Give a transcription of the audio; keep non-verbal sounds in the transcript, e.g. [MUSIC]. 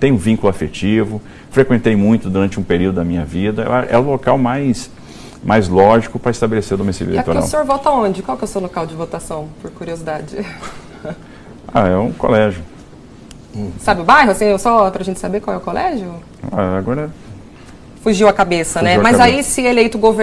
tenho um vínculo afetivo, frequentei muito durante um período da minha vida, é o local mais, mais lógico para estabelecer o domicílio é e eleitoral. E o senhor vota onde? Qual que é o seu local de votação, por curiosidade? [LAUGHS] Ah, é um colégio. Sabe o bairro, assim, só para a gente saber qual é o colégio? Ah, agora Fugiu a cabeça, né? Fugiu né? a Mas cabeça. aí, se eleito governador,